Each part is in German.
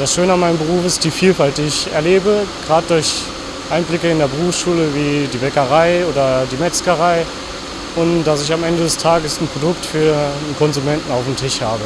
Das Schöne an meinem Beruf ist die Vielfalt, die ich erlebe, gerade durch Einblicke in der Berufsschule wie die Bäckerei oder die Metzgerei und dass ich am Ende des Tages ein Produkt für einen Konsumenten auf dem Tisch habe.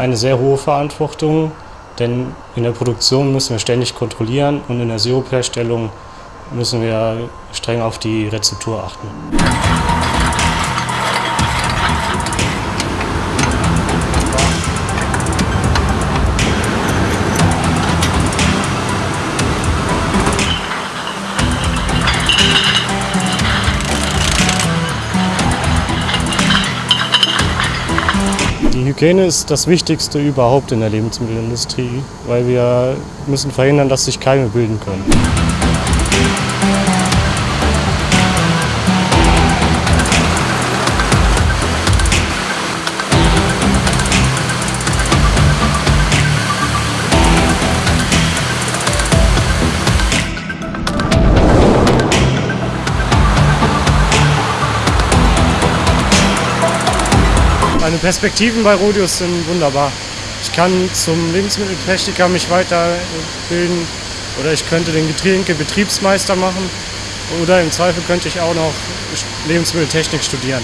Eine sehr hohe Verantwortung, denn in der Produktion müssen wir ständig kontrollieren und in der Sirupherstellung müssen wir streng auf die Rezeptur achten. Hygiene ist das Wichtigste überhaupt in der Lebensmittelindustrie, weil wir müssen verhindern, dass sich Keime bilden können. Meine Perspektiven bei Rodius sind wunderbar. Ich kann zum Lebensmitteltechniker mich weiterbilden oder ich könnte den Getränkebetriebsmeister machen oder im Zweifel könnte ich auch noch Lebensmitteltechnik studieren.